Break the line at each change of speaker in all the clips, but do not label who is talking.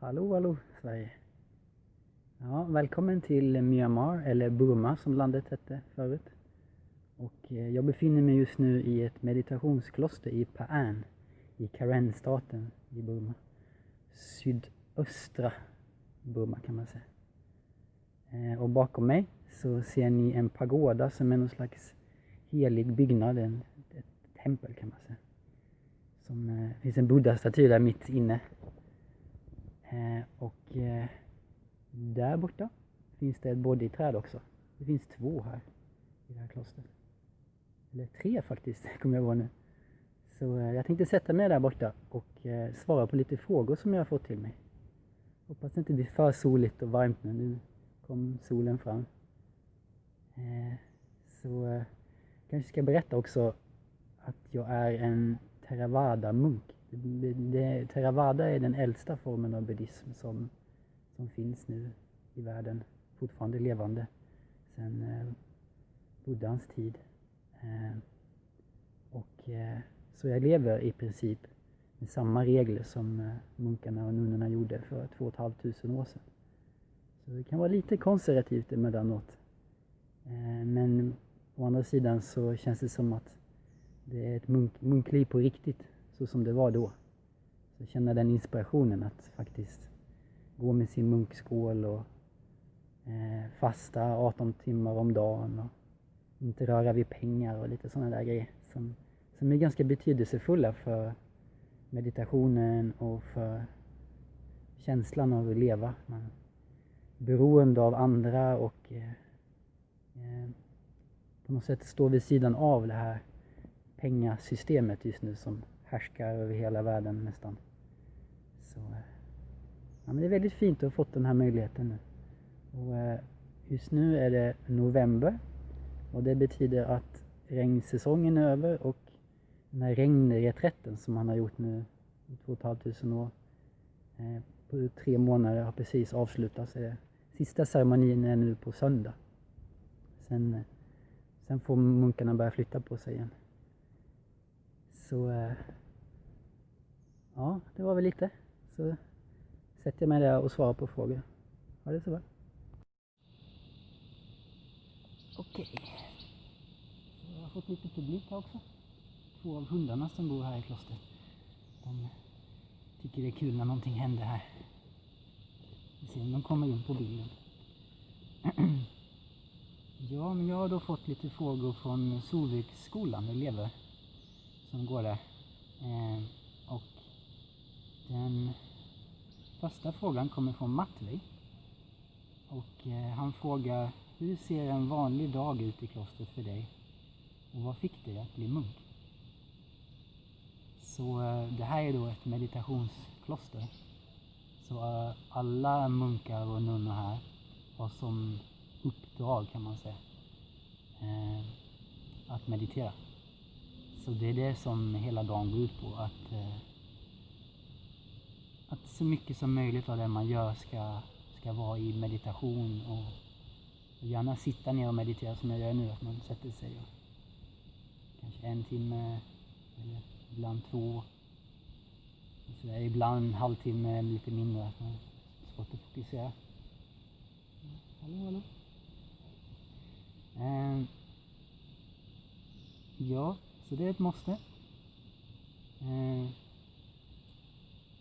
Hallå, hallå Sverige. Ja, välkommen till Myanmar, eller Burma som landet hette förut. Och eh, jag befinner mig just nu i ett meditationskloster i Pa'an i Karen-staten i Burma. Sydöstra Burma kan man säga. Eh, och bakom mig så ser ni en pagoda som är någon slags helig byggnad, en, ett tempel kan man säga. Som, det finns en buddha-staty där mitt inne. Eh, och eh, där borta finns det ett bodhiträd också. Det finns två här i det här klostret. Eller tre faktiskt, kommer jag ihåg nu. Så eh, jag tänkte sätta mig där borta och svara på lite frågor som jag har fått till mig. Hoppas det inte blir för soligt och varmt nu. Nu kom solen fram. Så jag kanske ska berätta också att jag är en Theravada-munk. Theravada är den äldsta formen av buddhism som, som finns nu i världen, fortfarande levande sedan eh, Buddhans tid. Eh, och, eh, så jag lever i princip med samma regler som eh, munkarna och nunnorna gjorde för 2 500 år sedan. Så det kan vara lite konservativt emellanåt. Eh, men å andra sidan så känns det som att det är ett munk, munkliv på riktigt, så som det var då. Så känna den inspirationen att faktiskt gå med sin munkskål och eh, fasta 18 timmar om dagen och inte röra vid pengar och lite sådana där grejer som, som är ganska betydelsefulla för meditationen och för känslan av att leva. Man är beroende av andra och eh, eh, på något sätt står vid sidan av det här pengasystemet just nu som härskar över hela världen nästan. Så, eh, ja, men det är väldigt fint att ha fått den här möjligheten nu. Och, eh, just nu är det november och det betyder att regnsäsongen är över och den här regnreträtten som man har gjort nu i 2 500 år eh, på tre månader har precis avslutats. Eh, sista ceremonin är nu på söndag. Sen, eh, sen får munkarna börja flytta på sig igen. Så eh, ja, det var väl lite. Så sätter jag mig där och svarar på frågor. Ha det så bra. Okej. Jag har fått lite publik här också. Två av hundarna som bor här i klostret. De tycker det är kul när någonting händer här. Vi ser om de kommer in på bilden. Ja, men jag har då fått lite frågor från Solviksskolan, elever som går där. Eh, och den första frågan kommer från Matvej. Och eh, han frågar, hur ser en vanlig dag ut i klostret för dig? Och vad fick dig att bli munk? Så eh, det här är då ett meditationskloster. Så eh, alla munkar och nunnor här har som uppdrag kan man säga eh, att meditera. Så det är det som hela dagen går ut på. Att, eh, att så mycket som möjligt av det man gör ska, ska vara i meditation och, och gärna sitta ner och meditera som jag gör nu. Att man sätter sig och kanske en timme eller ibland två. Så ibland en halvtimme, lite mindre. Att man svårt att fokusera. Hallå, hallå. Eh, ja, så det är ett måste. Eh,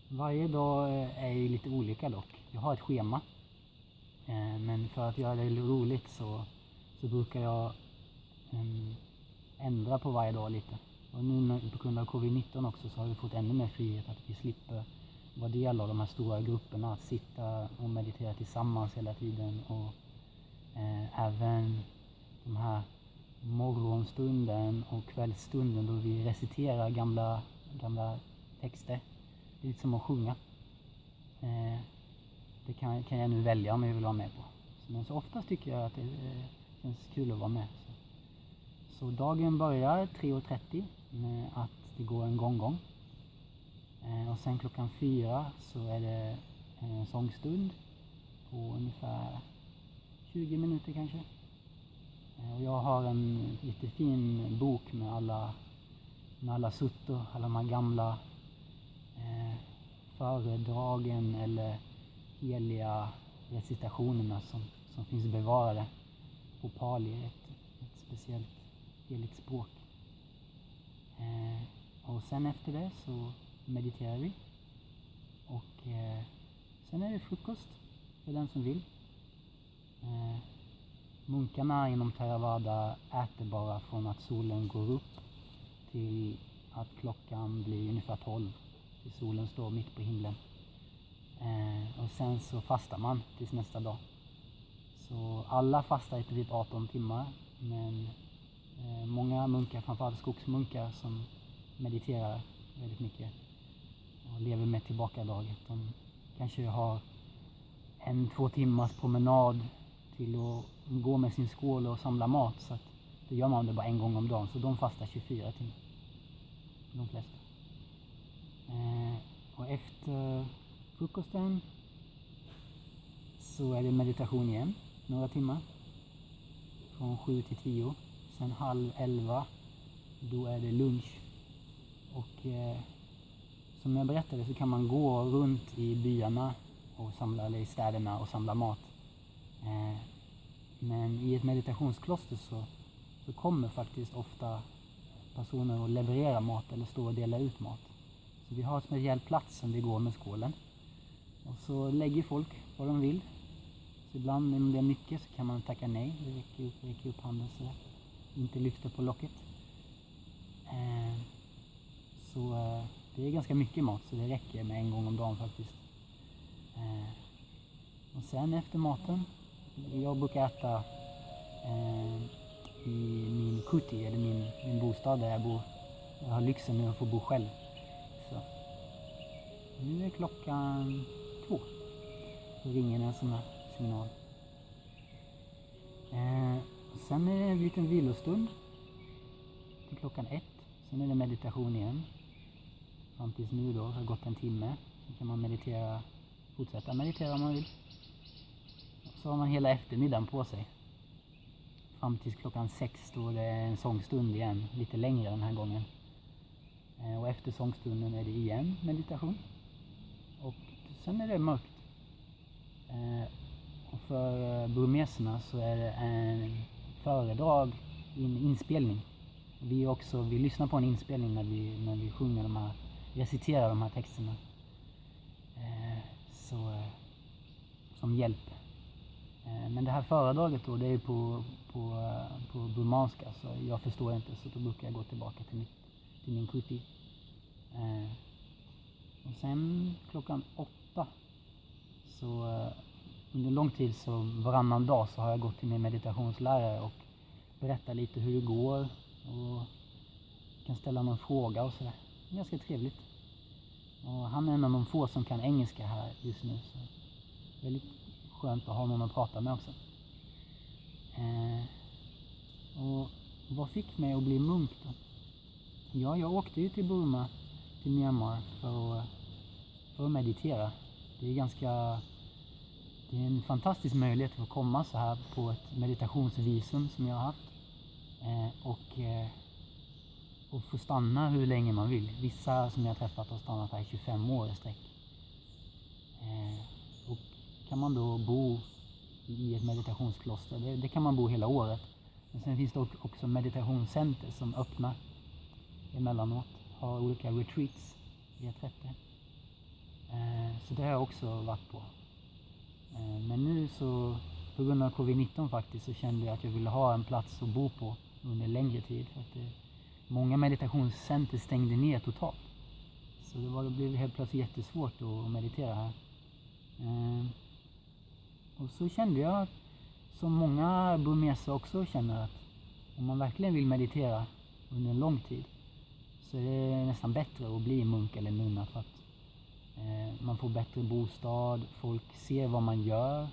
varje dag eh, är ju lite olika dock. Jag har ett schema. Eh, men för att göra det roligt så, så brukar jag eh, ändra på varje dag lite. Och nu på grund av covid-19 också så har vi fått ännu mer frihet att vi slipper vara del av de här stora grupperna. Att sitta och meditera tillsammans hela tiden. Och eh, även de här morgonstunden och kvällsstunden då vi reciterar gamla, gamla texter. Det är lite som att sjunga. Eh, det kan, kan jag nu välja om jag vill vara med på. Men så oftast tycker jag att det eh, känns kul att vara med. Så, så dagen börjar 3.30 med att det går en gånggång. Eh, och sen klockan fyra så är det en sångstund på ungefär 20 minuter kanske. Eh, och jag har en jättefin bok med alla, med alla suttor, alla de här gamla eh, föredragen eller heliga recitationerna som, som finns bevarade på pali, ett, ett speciellt heligt språk. Eh, och sen efter det så mediterar vi. Och eh, sen är det frukost för den som vill. Eh, munkarna inom Theravada äter bara från att solen går upp till att klockan blir ungefär 12. Till solen står mitt på himlen. Eh, och sen så fastar man tills nästa dag. Så alla fastar i typ 18 timmar. Men eh, många munkar, framförallt skogsmunkar som mediterar väldigt mycket och lever med tillbakadraget. De kanske har en två timmars promenad till att gå med sin skål och samla mat. Så att då gör man det bara en gång om dagen. Så de fastar 24 timmar. De flesta. Eh, och efter frukosten så är det meditation igen, några timmar. Från 7 till 10. Sen halv 11, då är det lunch. Och eh, som jag berättade så kan man gå runt i byarna och samla, eller i städerna och samla mat. Eh, men i ett meditationskloster så, så kommer faktiskt ofta personer och leverera mat eller stå och dela ut mat. Så vi har en speciell plats som vi går med skålen. Och så lägger folk vad de vill. Så ibland om det är mycket så kan man tacka nej. Vi räcker upp, räcker upp handen så inte lyfter på locket. Eh, så eh, det är ganska mycket mat så det räcker med en gång om dagen faktiskt. Eh, och sen efter maten, jag brukar äta eh, i min kuti, eller min, min bostad där jag bor. Jag har lyxen nu att få bo själv. Så. Nu är klockan två. Då ringer en sån här signal. Eh, sen är det en liten vilostund till klockan ett. Sen är det meditation igen. Fram tills nu då, det har gått en timme. Sen kan man meditera, fortsätta meditera om man vill. Så har man hela eftermiddagen på sig. Fram tills klockan sex står det en sångstund igen, lite längre den här gången. Eh, och efter sångstunden är det igen meditation. Och sen är det mörkt. Eh, och för eh, burmeserna så är det en föredrag, en inspelning. Vi, också, vi lyssnar på en inspelning när vi, när vi sjunger de här, reciterar de här texterna. Så, som hjälp. Eh, men det här föredraget då, det är på, på, eh, på burmanska så jag förstår inte så då brukar jag gå tillbaka till, mitt, till min kuti. Eh, och sen klockan åtta så under lång tid så varannan dag så har jag gått till min meditationslärare och berättat lite hur det går och kan ställa någon fråga och sådär. Ganska trevligt. Och han är en av de få som kan engelska här just nu så väldigt skönt att ha någon att prata med också. Eh, och vad fick mig att bli munk då? Ja, jag åkte ju till Burma, till Myanmar för att, för att meditera. Det är ganska det är en fantastisk möjlighet att få komma så här på ett meditationsvisum som jag har haft. Eh, och, eh, och få stanna hur länge man vill. Vissa som jag har träffat har stannat här i 25 år i sträck. Eh, kan man då bo i ett meditationskloster, det, det, kan man bo hela året. Men sen finns det också meditationscenter som öppnar emellanåt, har olika retreats, reträtter. Eh, så det har jag också varit på. Eh, men nu så, på grund av covid-19 faktiskt, så kände jag att jag ville ha en plats att bo på under längre tid. För att det, många meditationscenter stängde ner totalt. Så det, var, det blev helt plötsligt jättesvårt att meditera här. Eh, och så kände jag, som många burmeser också känner, att om man verkligen vill meditera under en lång tid så är det nästan bättre att bli munk eller nunna för att Eh, man får bättre bostad, folk ser vad man gör.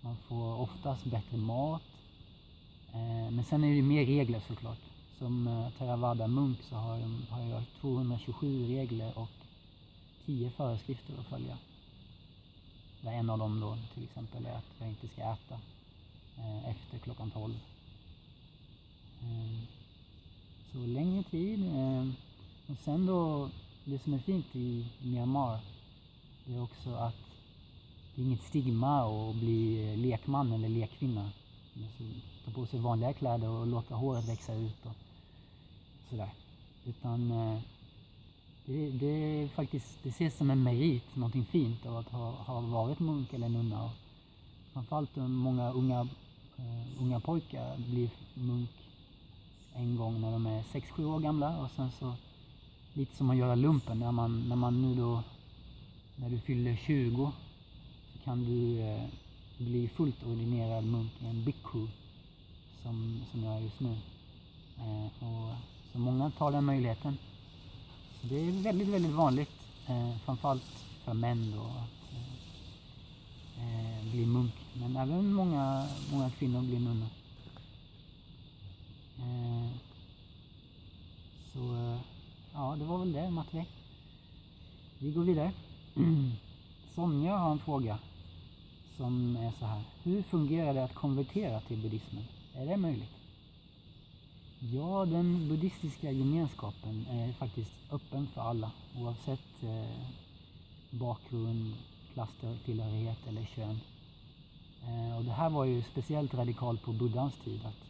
Man får oftast bättre mat. Eh, men sen är det mer regler såklart. Som eh, Theravada munk så har, har jag 227 regler och 10 föreskrifter att följa. Där en av dem då till exempel är att jag inte ska äta eh, efter klockan 12. Eh, så längre tid. Eh, och sen då det som är fint i Myanmar det är också att det är inget stigma att bli lekman eller lekkvinna. Alltså, ta på sig vanliga kläder och låta håret växa ut och sådär. Utan eh, det, det, är faktiskt, det ses som en merit, någonting fint av att ha, ha varit munk eller nunna. Och framförallt många unga, uh, unga pojkar blir munk en gång när de är 6-7 år gamla och sen så lite som att göra lumpen när man, när man nu då när du fyller 20 så kan du eh, bli fullt ordinerad munk i en bhikkhu som, som jag är just nu. Eh, och, så många tar den möjligheten. Det är väldigt, väldigt vanligt, eh, framförallt för män då, att eh, eh bli munk. Men även många, många kvinnor blir nunnor. Eh, så eh, ja, det var väl det Matti. Vi går vidare. Sonja har en fråga som är så här. Hur fungerar det att konvertera till buddhismen? Är det möjligt? Ja, den buddhistiska gemenskapen är faktiskt öppen för alla oavsett eh, bakgrund, klasstillhörighet eller kön. Eh, och det här var ju speciellt radikalt på buddhans tid att,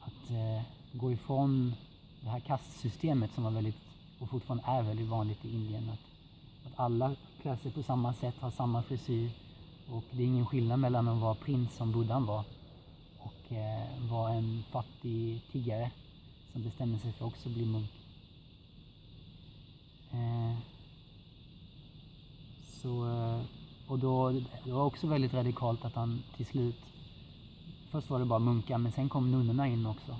att eh, gå ifrån det här kastsystemet som var väldigt och fortfarande är väldigt vanligt i Indien. Att, att alla klär sig på samma sätt, har samma frisyr och det är ingen skillnad mellan att vara prins som buddhan var och eh, en fattig tiggare som bestämde sig för att också bli munk. Eh, så, eh, och då, det var också väldigt radikalt att han till slut, först var det bara munkar men sen kom nunnorna in också.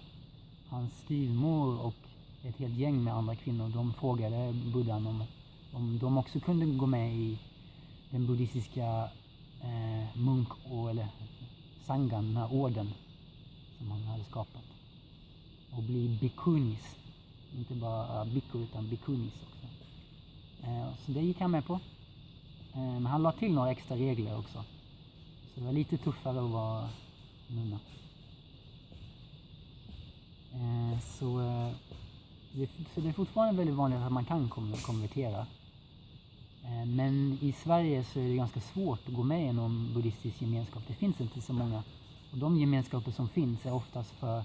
Hans styvmor och ett helt gäng med andra kvinnor, de frågade buddhan om, om de också kunde gå med i den buddhistiska eh, munk eller sangan, den här orden som han hade skapat. Och bli bikunis. Inte bara biku utan bikunis också. Eh, så det gick han med på. Eh, men han la till några extra regler också. Så det var lite tuffare att vara nunna. Eh, så, det, är fortfarande väldigt vanligt att man kan konvertera. Men i Sverige så är det ganska svårt att gå med i någon buddhistisk gemenskap. Det finns inte så många. Och de gemenskaper som finns är oftast för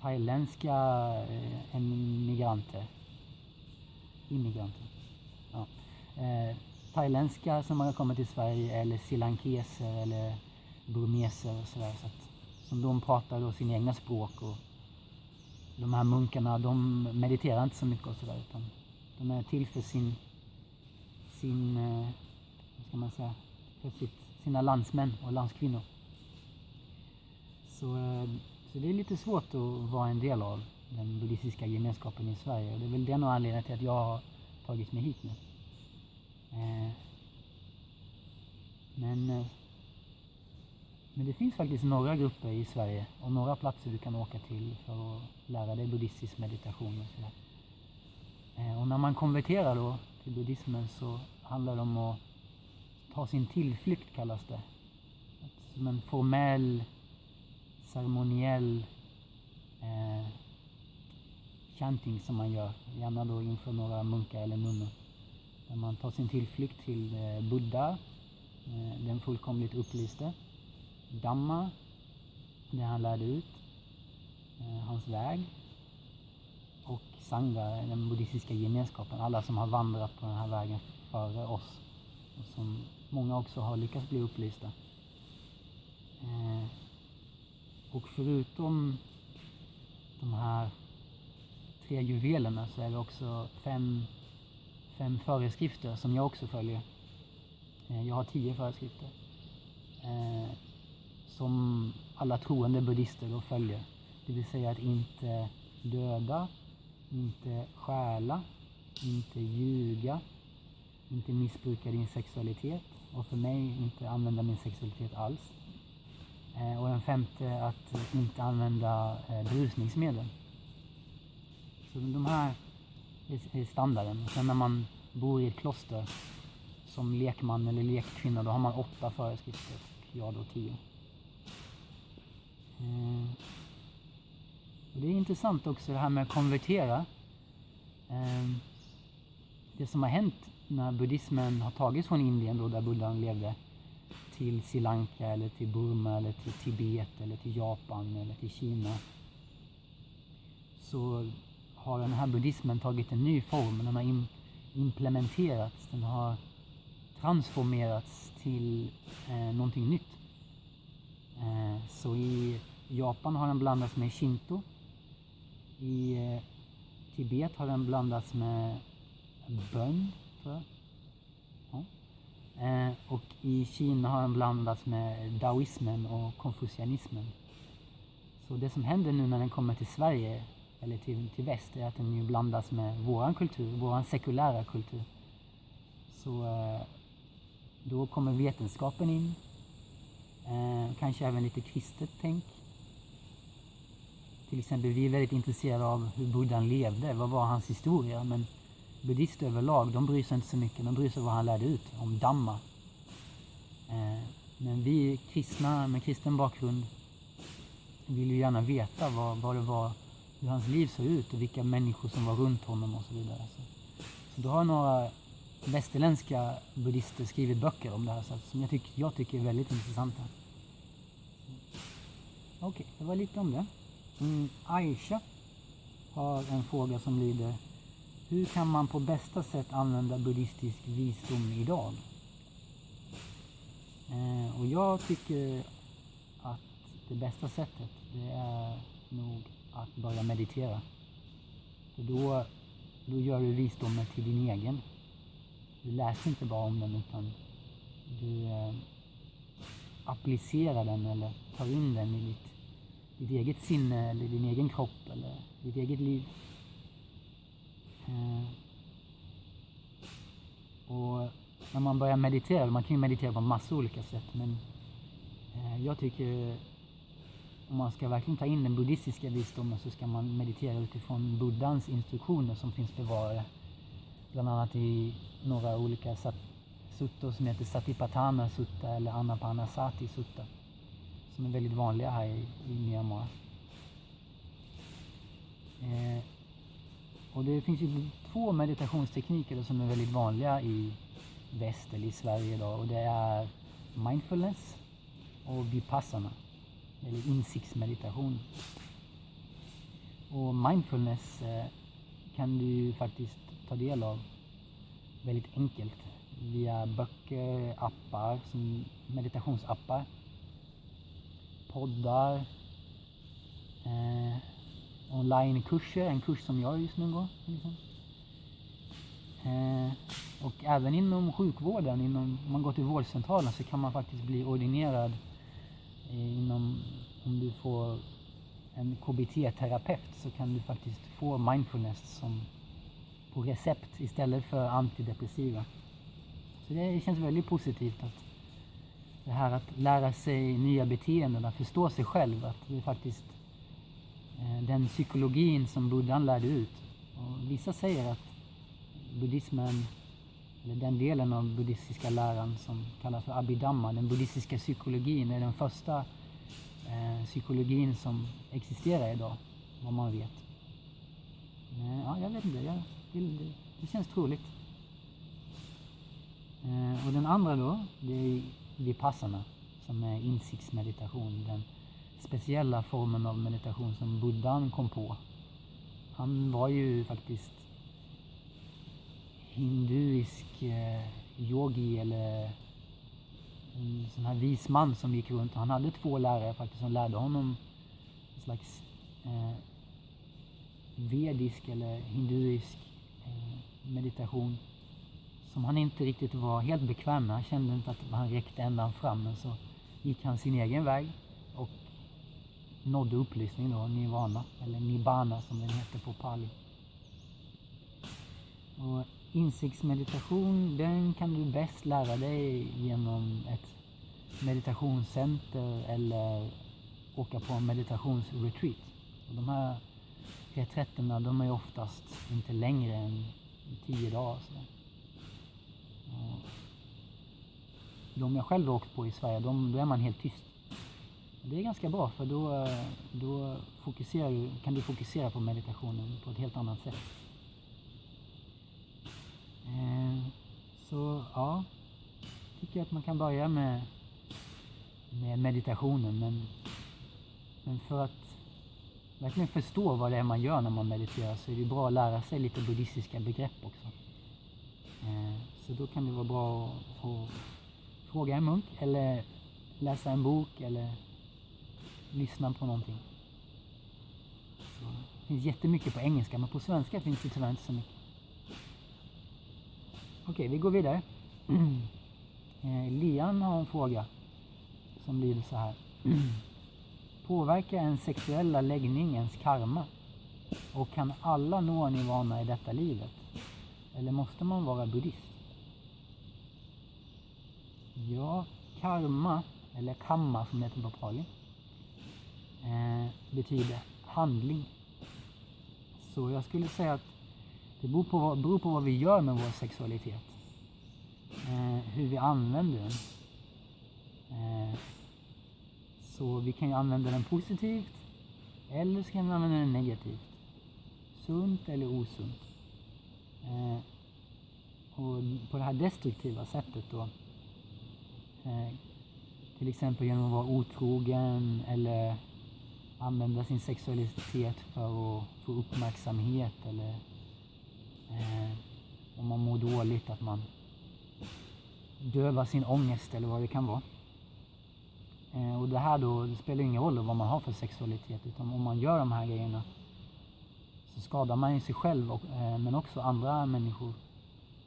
thailändska eh, emigranter. Immigranter. Ja. Eh, thailändska som har kommit till Sverige eller silankeser eller burmeser och sådär. Så att, som de pratar då sina egna språk och de här munkarna de mediterar inte så mycket och sådär utan de är till för sin, sin eh, vad ska man säga, för sitt, sina landsmän och landskvinnor. Så, eh, så det är lite svårt att vara en del av den buddhistiska gemenskapen i Sverige och det är väl den anledningen till att jag har tagit mig hit nu. Eh, men eh, men det finns faktiskt några grupper i Sverige och några platser du kan åka till för att lära dig buddhistisk meditation och sådär. Och när man konverterar då till buddhismen så handlar det om att ta sin tillflykt kallas det. Som en formell, ceremoniell eh, chanting som man gör, gärna då inför några munkar eller nunnor. Där man tar sin tillflykt till eh, Buddha, eh, den fullkomligt upplyste Dhamma, det han lärde ut, eh, hans väg och Sangha, den buddhistiska gemenskapen, alla som har vandrat på den här vägen före oss och som många också har lyckats bli upplysta. Eh, och förutom de här tre juvelerna så är det också fem, fem föreskrifter som jag också följer. Eh, jag har tio föreskrifter eh, som alla troende buddhister då följer. Det vill säga att inte döda, inte stjäla, inte ljuga, inte missbruka din sexualitet och för mig inte använda min sexualitet alls. Eh, och den femte att inte använda eh, berusningsmedel. Så de här är standarden. Sen när man bor i ett kloster som lekman eller lekkvinna då har man åtta föreskrifter och jag då tio. Eh, och det är intressant också det här med att konvertera. Det som har hänt när buddhismen har tagits från Indien då där buddhan levde till Sri Lanka eller till Burma eller till Tibet eller till Japan eller till Kina så har den här buddhismen tagit en ny form. Den har implementerats, den har transformerats till eh, någonting nytt. Eh, så i Japan har den blandats med shinto. I eh, Tibet har den blandats med bön, tror jag. Eh, och i Kina har den blandats med daoismen och konfucianismen. Så det som händer nu när den kommer till Sverige, eller till, till väst, är att den ju blandas med våran kultur, våran sekulära kultur. Så eh, då kommer vetenskapen in, eh, kanske även lite kristet tänk. Till exempel, vi är väldigt intresserade av hur buddhan levde, vad var hans historia? Men buddister överlag, de bryr sig inte så mycket, de bryr sig vad han lärde ut om Dhamma. Eh, men vi kristna med kristen bakgrund vill ju gärna veta vad, vad det var, hur hans liv såg ut och vilka människor som var runt honom och så vidare. Så, så då har några västerländska buddister skrivit böcker om det här så, som jag, tycker, jag tycker är väldigt intressanta. Okej, okay, det var lite om det. Mm, Aisha har en fråga som lyder hur kan man på bästa sätt använda buddhistisk visdom idag? Eh, och jag tycker att det bästa sättet det är nog att börja meditera. För då, då gör du visdomen till din egen. Du läser inte bara om den utan du eh, applicerar den eller tar in den i ditt, ditt eget sinne eller din egen kropp eller ditt eget liv. Eh, och när man börjar meditera, man kan ju meditera på massa olika sätt men eh, jag tycker om man ska verkligen ta in den buddhistiska visdomen så ska man meditera utifrån buddhans instruktioner som finns bevarade bland annat i några olika suttor som heter Satipatthana sutta eller Anapanasati sutta som är väldigt vanliga här i, i Myanmar. Eh, och det finns ju två meditationstekniker som är väldigt vanliga i väst eller i Sverige idag och det är mindfulness och vipassana eller insiktsmeditation. Och mindfulness eh, kan du ju faktiskt ta del av väldigt enkelt via böcker, appar, som meditationsappar, poddar, eh, onlinekurser, en kurs som jag just nu går. Liksom. Eh, och även inom sjukvården, inom, om man går till vårdcentralen så kan man faktiskt bli ordinerad eh, inom, om du får en KBT-terapeut så kan du faktiskt få mindfulness som på recept istället för antidepressiva. Så det känns väldigt positivt att det här att lära sig nya beteenden, att förstå sig själv, att det är faktiskt Eh, den psykologin som buddhan lärde ut. Och vissa säger att buddhismen, eller den delen av buddhistiska läran som kallas för abhidhamma, den buddhistiska psykologin, är den första eh, psykologin som existerar idag, vad man vet. Men, ja, jag vet inte. Jag, det, det känns troligt. Eh, och den andra då, det är Vipassana som är insiktsmeditation. Den speciella formen av meditation som buddhan kom på. Han var ju faktiskt hinduisk eh, yogi eller en sån här vis man som gick runt. Han hade två lärare faktiskt som lärde honom en slags eh, vedisk eller hinduisk eh, meditation som han inte riktigt var helt bekväm med. Han kände inte att han räckte ända fram men så gick han sin egen väg nådde upplysning då, nirvana eller nibbana som den heter på pali. Och insiktsmeditation den kan du bäst lära dig genom ett meditationscenter eller åka på en meditationsretreat. Och de här reträtterna de är oftast inte längre än tio dagar. Så. De jag själv har åkt på i Sverige, de, då är man helt tyst. Det är ganska bra för då, då fokuserar du, kan du fokusera på meditationen på ett helt annat sätt. Eh, så ja, tycker jag att man kan börja med, med meditationen. Men, men för att verkligen förstå vad det är man gör när man mediterar så är det bra att lära sig lite buddhistiska begrepp också. Eh, så då kan det vara bra att få fråga en munk eller läsa en bok eller lyssna på någonting. Så det finns jättemycket på engelska men på svenska finns det tyvärr inte så mycket. Okej, vi går vidare. Eh, Lian har en fråga som lyder så här. Påverkar en sexuella läggning ens karma? Och kan alla nå nirvana i detta livet? Eller måste man vara buddhist? Ja, karma, eller kamma som det heter på pali, eh, Eh, betyder handling. Så jag skulle säga att det beror på, vad, beror på vad vi gör med vår sexualitet. Eh, hur vi använder den. Eh, så vi kan ju använda den positivt eller så kan vi använda den negativt. Sunt eller osunt. Eh, och på det här destruktiva sättet då. Eh, till exempel genom att vara otrogen eller använda sin sexualitet för att få uppmärksamhet eller eh, om man mår dåligt att man dövar sin ångest eller vad det kan vara. Eh, och det här då, det spelar ingen roll vad man har för sexualitet utan om man gör de här grejerna så skadar man ju sig själv och, eh, men också andra människor.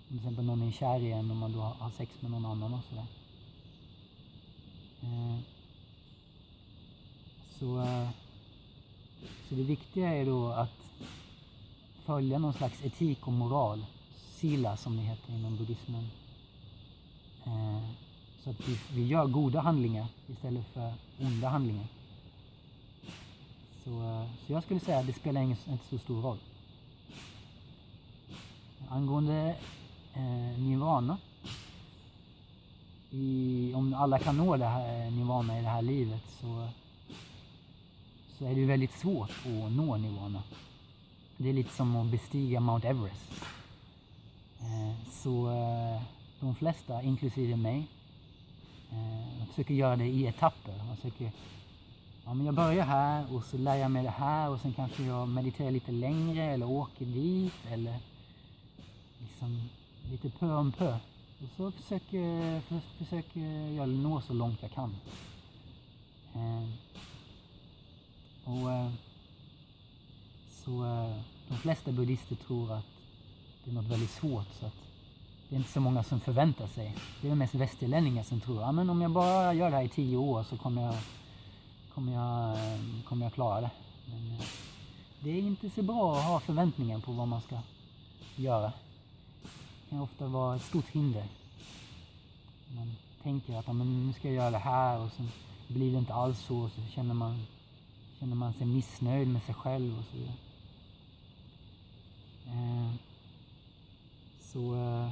Till exempel någon är kär i en och man då har sex med någon annan och sådär. Eh, så, eh, så det viktiga är då att följa någon slags etik och moral, sila som det heter inom buddhismen. Eh, så att vi, vi gör goda handlingar istället för onda handlingar. Så, eh, så jag skulle säga att det spelar ingen, inte så stor roll. Angående eh, nirvana. I, om alla kan nå det här eh, nirvana i det här livet så, så är det ju väldigt svårt att nå nivåerna. Det är lite som att bestiga Mount Everest. Eh, så eh, de flesta, inklusive mig, jag försöker göra det i etapper. Man försöker, ja, men jag börjar här och så lär jag mig det här och sen kanske jag mediterar lite längre eller åker dit eller liksom lite pö om pö. Och så försöker, försöker jag nå så långt jag kan. Och eh, så eh, de flesta buddhister tror att det är något väldigt svårt så att det är inte så många som förväntar sig. Det är mest västerlänningar som tror att ja, om jag bara gör det här i tio år så kommer jag, kommer jag, eh, kommer jag klara det. Men det är inte så bra att ha förväntningar på vad man ska göra. Det kan ofta vara ett stort hinder. Man tänker att ja, men nu ska jag göra det här och sen blir det inte alls så och så känner man, känner man sig missnöjd med sig själv och så vidare. Eh, så eh,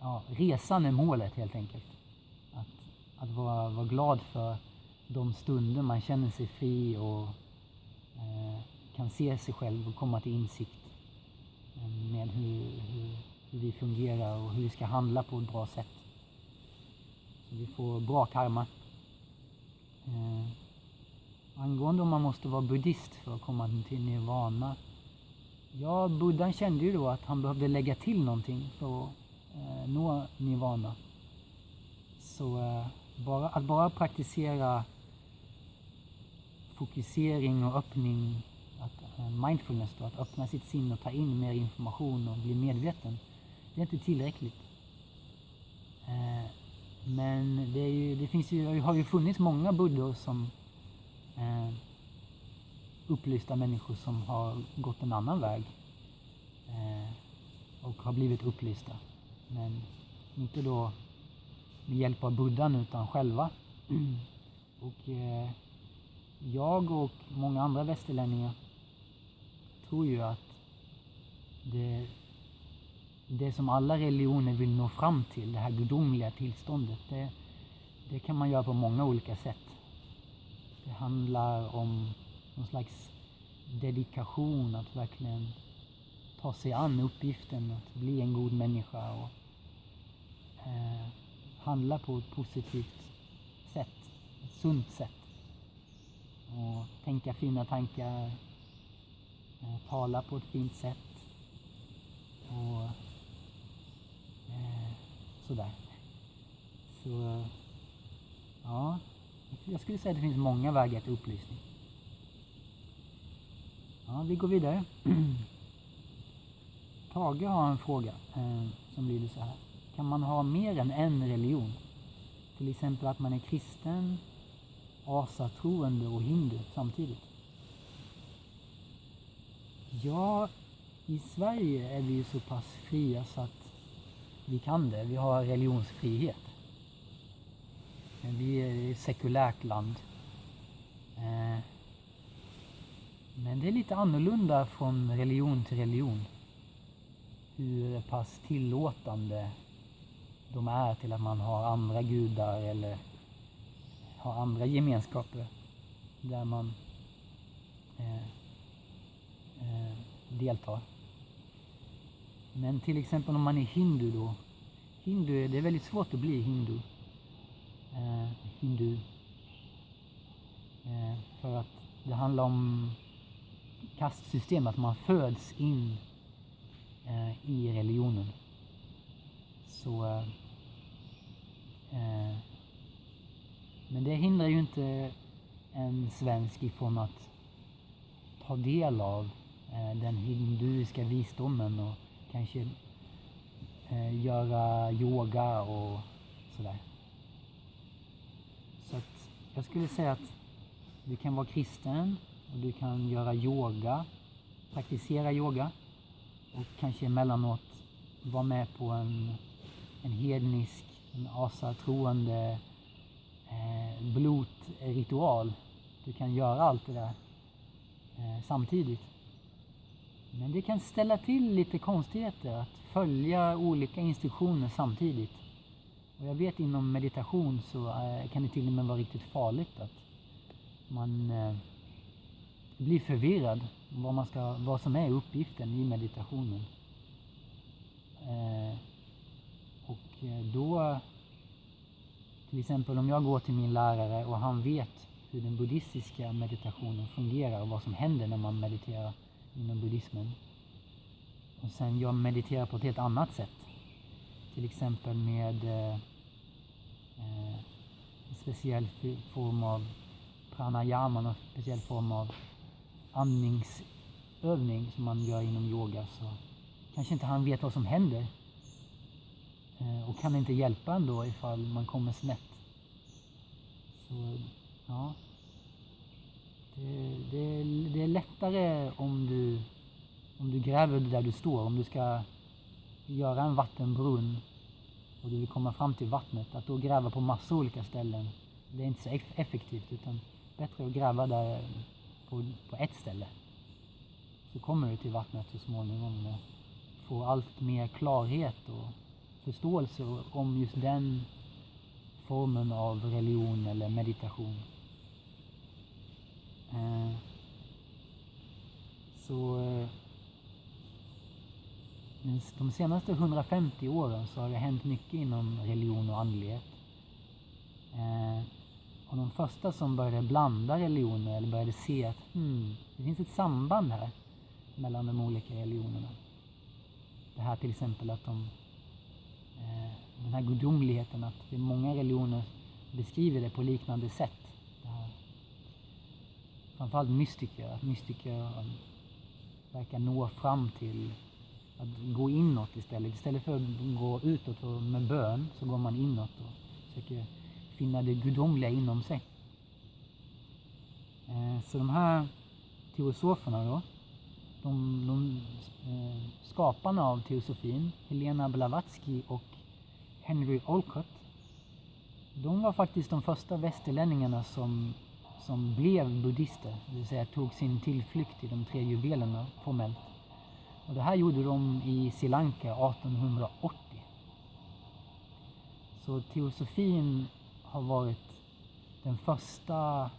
ja, resan är målet helt enkelt. Att, att vara, vara glad för de stunder man känner sig fri och eh, kan se sig själv och komma till insikt eh, med hur, hur, hur, vi fungerar och hur vi ska handla på ett bra sätt. Så vi får bra karma. Eh, angående om man måste vara buddhist för att komma till nirvana. Ja, buddhan kände ju då att han behövde lägga till någonting för att eh, nå nirvana. Så eh, bara, att bara praktisera fokusering och öppning, att, eh, mindfulness då, att öppna sitt sinne och ta in mer information och bli medveten, det är inte tillräckligt. Men det, ju, det finns ju, har ju funnits många buddhor som eh, upplysta människor som har gått en annan väg eh, och har blivit upplysta. Men inte då med hjälp av buddhan utan själva. Och eh, jag och många andra västerlänningar tror ju att det, det som alla religioner vill nå fram till, det här gudomliga tillståndet, det, det kan man göra på många olika sätt. Det handlar om någon slags dedikation, att verkligen ta sig an uppgiften att bli en god människa och eh, handla på ett positivt sätt, ett sunt sätt. Och tänka fina tankar, eh, tala på ett fint sätt och eh, sådär. Så ja, jag skulle säga att det finns många vägar till upplysning. Ja, vi går vidare. Tage har en fråga eh, som lyder så här. Kan man ha mer än en religion? Till exempel att man är kristen, asatroende och hindu samtidigt? Ja, i Sverige är vi ju så pass fria så att vi kan det. Vi har religionsfrihet. Vi är ett sekulärt land. Eh, men det är lite annorlunda från religion till religion. Hur pass tillåtande de är till att man har andra gudar eller har andra gemenskaper där man eh, eh, deltar. Men till exempel om man är hindu då. Hindu, det är väldigt svårt att bli hindu. Eh, hindu. Eh, för att det handlar om kastsystem, att man föds in eh, i religionen. Så... Eh, eh men det hindrar ju inte en svensk ifrån att ta del av eh, den hinduiska visdomen och kanske eh, göra yoga och sådär. Så att jag skulle säga att du kan vara kristen och du kan göra yoga, praktisera yoga och kanske emellanåt vara med på en, en hednisk, en asatroende eh, blotritual. Du kan göra allt det där eh, samtidigt. Men det kan ställa till lite konstigheter att följa olika instruktioner samtidigt. Och jag vet inom meditation så eh, kan det till och med vara riktigt farligt att man eh, blir förvirrad vad, man ska, vad som är uppgiften i meditationen. Eh, och då, till exempel om jag går till min lärare och han vet hur den buddhistiska meditationen fungerar och vad som händer när man mediterar inom buddhismen. Och sen jag mediterar på ett helt annat sätt. Till exempel med eh, eh en speciell form av pranayama, en speciell form av andningsövning som man gör inom yoga så kanske inte han vet vad som händer. Eh, och kan inte hjälpa ändå ifall man kommer snett. Så, ja. Eh, det, det, det är lättare om du, om du gräver där du står. Om du ska göra en vattenbrunn och du vill komma fram till vattnet, att då gräva på massa olika ställen, det är inte så effektivt utan bättre att gräva där på, på ett ställe. Så kommer du till vattnet så småningom och får allt mer klarhet och förståelse om just den formen av religion eller meditation. Eh, så eh, de senaste 150 åren så har det hänt mycket inom religion och andlighet. Eh, och de första som började blanda religioner eller började se att hmm, det finns ett samband här mellan de olika religionerna. Det här till exempel att de, den här gudomligheten, att det är många religioner beskriver det på liknande sätt. Framförallt mystiker, att mystiker verkar nå fram till att gå inåt istället. Istället för att gå utåt med bön så går man inåt och försöker finna det gudomliga inom sig. Eh, så de här teosoferna då, de, de eh, skaparna av teosofin, Helena Blavatsky och Henry Olcott, de var faktiskt de första västerlänningarna som, som blev buddister, det vill säga tog sin tillflykt till de tre juvelerna formellt. Och det här gjorde de i Sri Lanka 1880. Så teosofin har varit den första,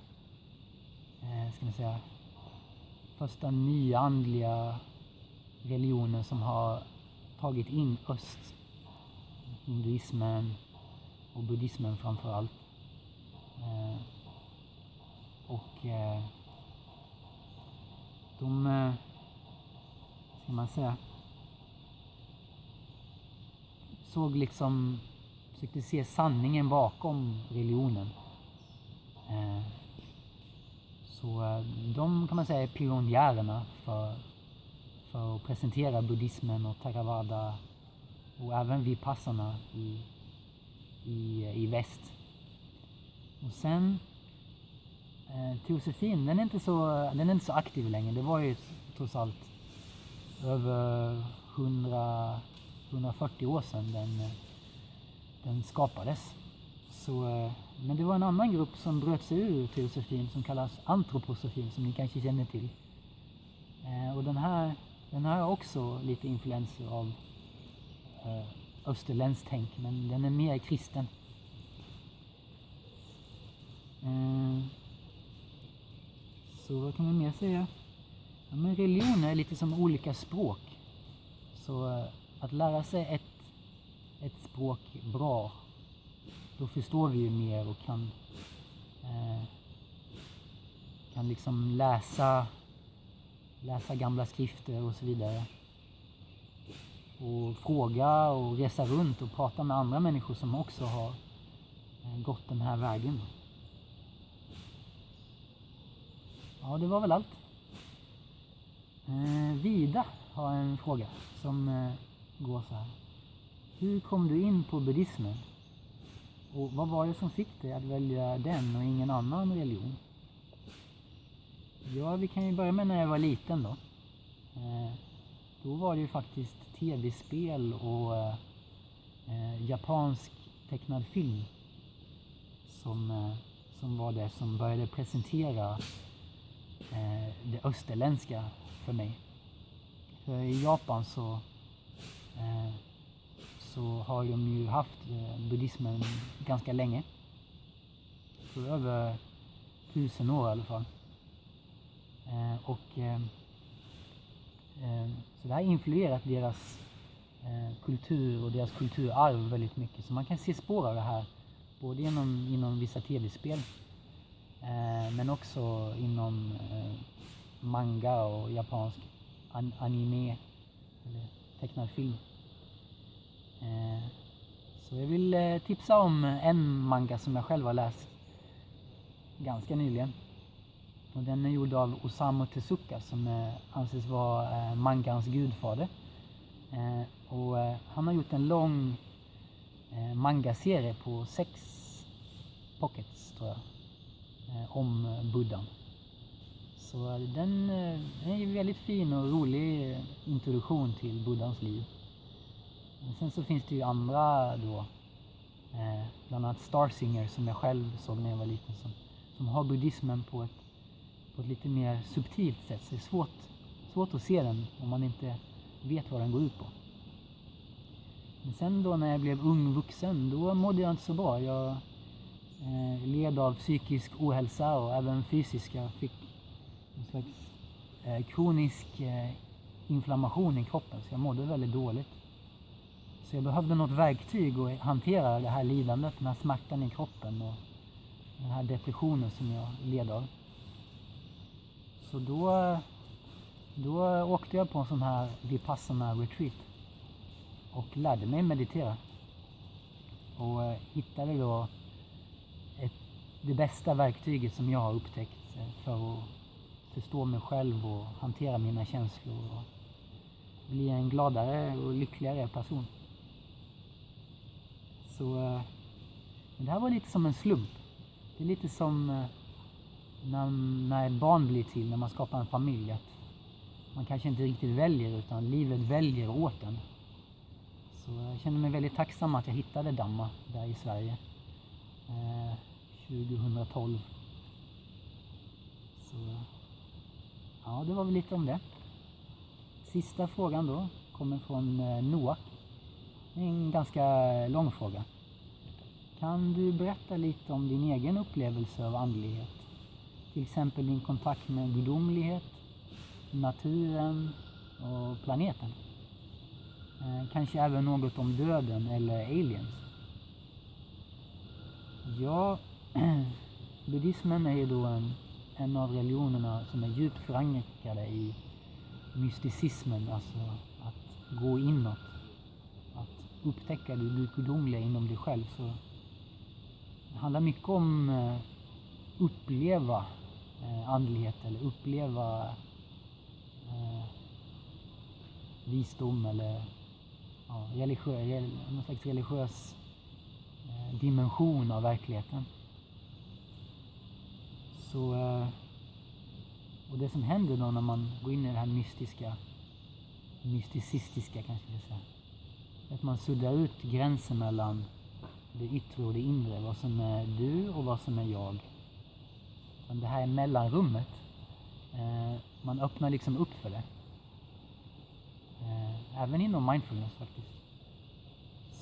eh, ska man säga, första nyandliga religionen som har tagit in öst. Hinduismen och buddhismen framför allt. Eh, och eh, de, eh, ska man säga, såg liksom, försökte se sanningen bakom religionen. Eh, så eh, de kan man säga är pionjärerna för, för att presentera buddhismen och Theravada och även vipassarna i, i, i väst. Och sen eh, teosofin, den är, inte så, den är inte så aktiv längre. Det var ju trots allt över 100, 140 år sedan den, den skapades. Så, eh, men det var en annan grupp som bröt sig ur teosofin som kallas antroposofin som ni kanske känner till. Eh, och den här, den har också lite influenser av eh, österländskt tänk men den är mer kristen. Så vad kan man mer säga? Ja, men religion är lite som olika språk. Så eh, att lära sig ett, ett språk bra, då förstår vi ju mer och kan, eh, kan liksom läsa, läsa gamla skrifter och så vidare. Och fråga och resa runt och prata med andra människor som också har eh, gått den här vägen. Ja, det var väl allt. Eh, Vida har en fråga som eh, går så här. Hur kom du in på buddhismen? Och vad var det som fick dig att välja den och ingen annan religion? Ja, vi kan ju börja med när jag var liten då. Eh, då var det ju faktiskt tv-spel och eh, eh japansk tecknad film som, eh, som var det som började presentera Eh, det österländska för mig. För i Japan så, eh, så har de ju haft eh, buddhismen ganska länge. För över tusen år i alla fall. Eh, och, eh, eh, så det har influerat deras eh, kultur och deras kulturarv väldigt mycket. Så man kan se spår av det här både inom, inom vissa tv-spel Eh, men också inom eh, manga och japansk an anime, eller tecknad film. Eh, så jag vill eh, tipsa om en manga som jag själv har läst ganska nyligen. Och den är gjord av Osamu Tezuka som eh, anses vara eh, mangans gudfader. Eh, och eh, han har gjort en lång mangaserie på sex pockets tror jag Eh, om eh, buddhan. Så eh, den, den är en väldigt fin och rolig introduktion till buddhans liv. Men sen så finns det ju andra då, eh, bland annat Starsinger som jag själv såg när jag var liten, som, som har buddhismen på ett, på ett lite mer subtilt sätt. Så det är svårt, svårt att se den om man inte vet vad den går ut på. Men sen då när jag blev ung vuxen, då mådde jag inte så bra. Jag eh, led av psykisk ohälsa och även fysiska. Fick en slags eh, kronisk eh, inflammation i kroppen så jag mådde väldigt dåligt. Så jag behövde något verktyg att hantera det här lidandet, den här smärtan i kroppen och den här depressionen som jag led av. Så då, då åkte jag på en sån här Vipassana retreat och lärde mig meditera. Och eh, hittade då det bästa verktyget som jag har upptäckt eh, för att förstå mig själv och hantera mina känslor och bli en gladare och lyckligare person. Så eh, det här var lite som en slump. Det är lite som eh, när, när ett barn blir till, när man skapar en familj. Att man kanske inte riktigt väljer utan livet väljer åt en. Så jag känner mig väldigt tacksam att jag hittade Damma där i Sverige. 2012. Så, ja, det var väl lite om det. Sista frågan då kommer från eh, Noah. En ganska lång fråga. Kan du berätta lite om din egen upplevelse av andlighet? Till exempel din kontakt med gudomlighet, naturen och planeten. Eh, kanske även något om döden eller aliens. Ja, buddhismen är ju då en, en av religionerna som är djupt förankrade i mysticismen, alltså att gå inåt. Att upptäcka det gudomliga inom dig själv. Så det handlar mycket om eh, uppleva eh, andlighet eller uppleva eh, visdom eller ja, religiö, någon slags religiös eh, dimension av verkligheten. Så, eh, och det som händer då när man går in i det här mystiska, mysticistiska kanske jag säga, att man suddar ut gränsen mellan det yttre och det inre, vad som är du och vad som är jag. Men det här är mellanrummet, eh, man öppnar liksom upp för det. Eh, även inom mindfulness faktiskt.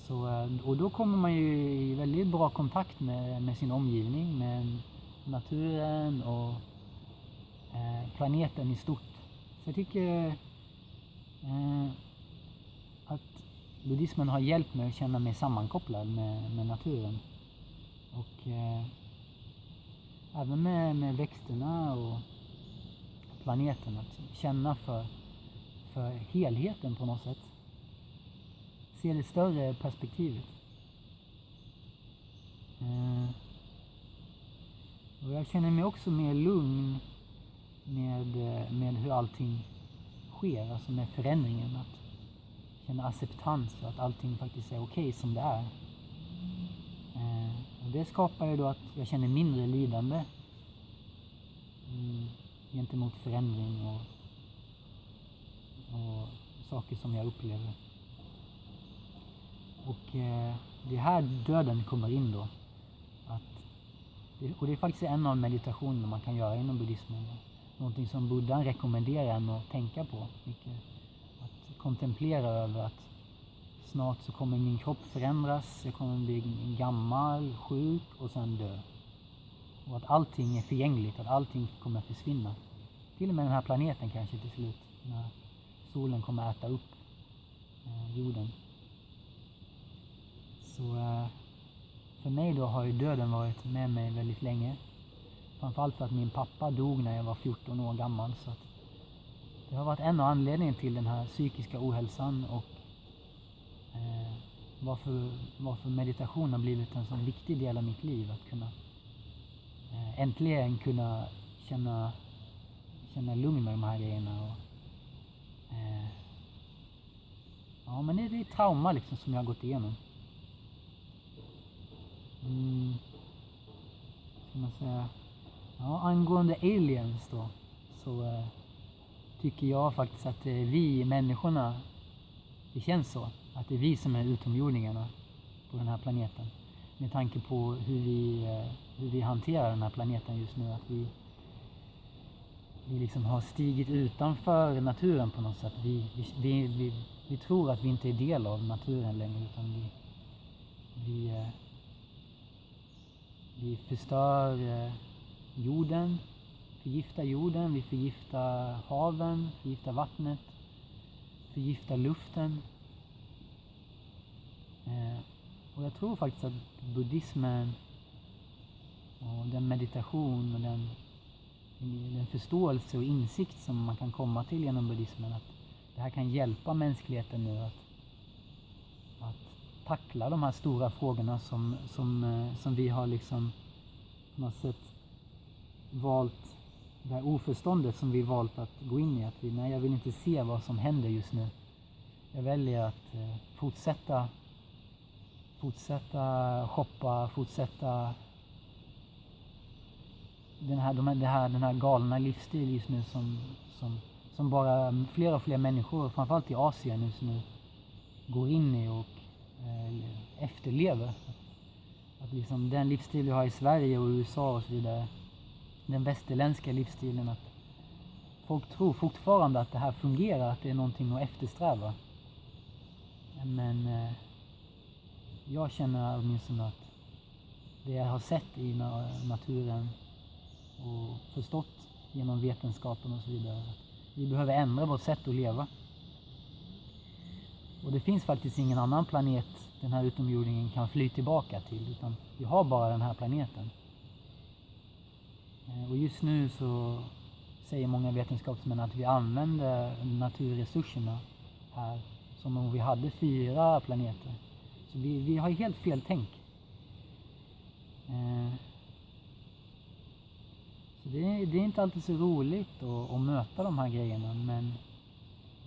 Så, och då kommer man ju i väldigt bra kontakt med, med sin omgivning, med naturen och eh, planeten i stort. Så jag tycker eh, att buddhismen har hjälpt mig att känna mig sammankopplad med, med naturen. Och eh, även med, med växterna och planeten. Att känna för, för helheten på något sätt. Se det större perspektivet. Eh, och jag känner mig också mer lugn med, eh, med hur allting sker, alltså med förändringen. Att känna acceptans för att allting faktiskt är okej okay som det är. Eh, och det skapar ju då att jag känner mindre lidande mm, gentemot förändring och, och saker som jag upplever. Och eh, det är här döden kommer in då. Och det är faktiskt en av meditationerna man kan göra inom buddhismen. Någonting som buddhan rekommenderar en att tänka på mycket. Att kontemplera över att snart så kommer min kropp förändras, jag kommer bli gammal, sjuk och sen dö. Och att allting är förgängligt, att allting kommer försvinna. Till och med den här planeten kanske till slut, när solen kommer äta upp eh, jorden. Så eh, för mig då har ju döden varit med mig väldigt länge. Framförallt för att min pappa dog när jag var 14 år gammal. Så att det har varit en av anledningarna till den här psykiska ohälsan och eh, varför, varför meditation har blivit en så viktig del av mitt liv. Att kunna eh, äntligen kunna känna, känna lugn med de här grejerna. Och, eh, ja, men det är ett trauma liksom som jag har gått igenom. Mm. Ska man säga. Ja, angående aliens då. Så eh, tycker jag faktiskt att det är vi människorna. Det känns så. Att det är vi som är utomjordingarna på den här planeten. Med tanke på hur vi, eh, hur vi hanterar den här planeten just nu. Att vi, vi liksom har stigit utanför naturen på något sätt. Vi, vi, vi, vi, tror att vi inte är del av naturen längre. Utan vi, vi eh, vi förstör eh, jorden, förgiftar jorden, vi förgiftar haven, förgiftar vattnet, förgiftar luften. Eh, och jag tror faktiskt att buddhismen och den meditation och den, den förståelse och insikt som man kan komma till genom buddhismen, att det här kan hjälpa mänskligheten nu att tackla de här stora frågorna som, som, eh, som vi har liksom på något sätt valt, det här oförståndet som vi valt att gå in i. Att vi, nej, jag vill inte se vad som händer just nu. Jag väljer att eh, fortsätta fortsätta shoppa, fortsätta den här, de här, den här, den här galna livsstil just nu som, som, som bara mm, fler och fler människor, framförallt i Asien just nu, går in i och Eh, efterlever. Att liksom den livsstil vi har i Sverige och USA och så vidare, den västerländska livsstilen, att folk tror fortfarande att det här fungerar, att det är någonting att eftersträva. Men eh, jag känner åtminstone att det jag har sett i naturen och förstått genom vetenskapen och så vidare, vi behöver ändra vårt sätt att leva. Och det finns faktiskt ingen annan planet den här utomjordingen kan fly tillbaka till utan vi har bara den här planeten. Eh, och just nu så säger många vetenskapsmän att vi använder naturresurserna här som om vi hade fyra planeter. Så vi, vi har helt fel tänk. Eh, så det, det, är inte alltid så roligt att, att möta de här grejerna men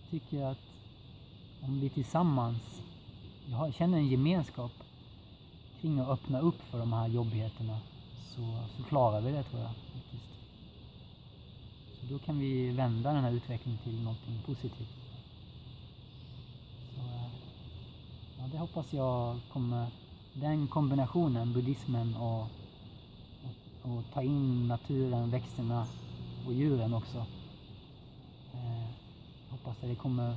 jag tycker att om vi tillsammans jag känner en gemenskap kring att öppna upp för de här jobbigheterna så, så klarar vi det tror jag. Faktiskt. Så då kan vi vända den här utvecklingen till någonting positivt. Så, ja, det hoppas jag kommer, den kombinationen, buddhismen och, och, och ta in naturen, växterna och djuren också. Eh, hoppas att det kommer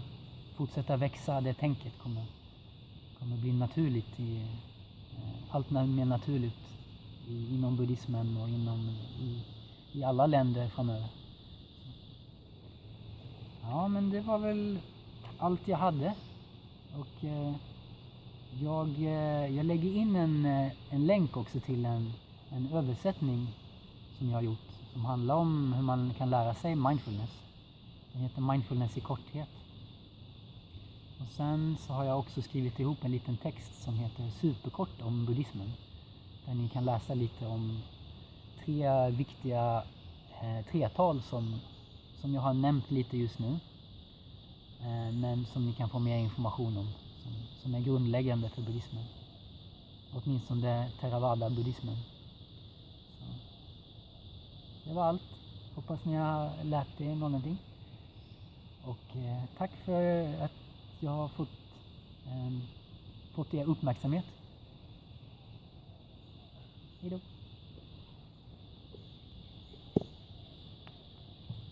fortsätta växa, det tänket kommer, kommer bli naturligt i, eh, allt mer naturligt i, inom buddhismen och inom, i, i alla länder framöver. Ja, men det var väl allt jag hade. Och eh, jag, eh, jag lägger in en, eh, en länk också till en, en översättning som jag har gjort som handlar om hur man kan lära sig mindfulness. Den heter Mindfulness i korthet. Och sen så har jag också skrivit ihop en liten text som heter Superkort om buddhismen. Där ni kan läsa lite om tre viktiga eh, tretal som, som jag har nämnt lite just nu. Eh, men som ni kan få mer information om. Som, som är grundläggande för buddhismen. Åtminstone theravada-buddhismen. Det var allt. Hoppas ni har lärt er någonting. Och eh, tack för att jag har fått, eh, fått er uppmärksamhet. Hejdå.